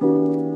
you.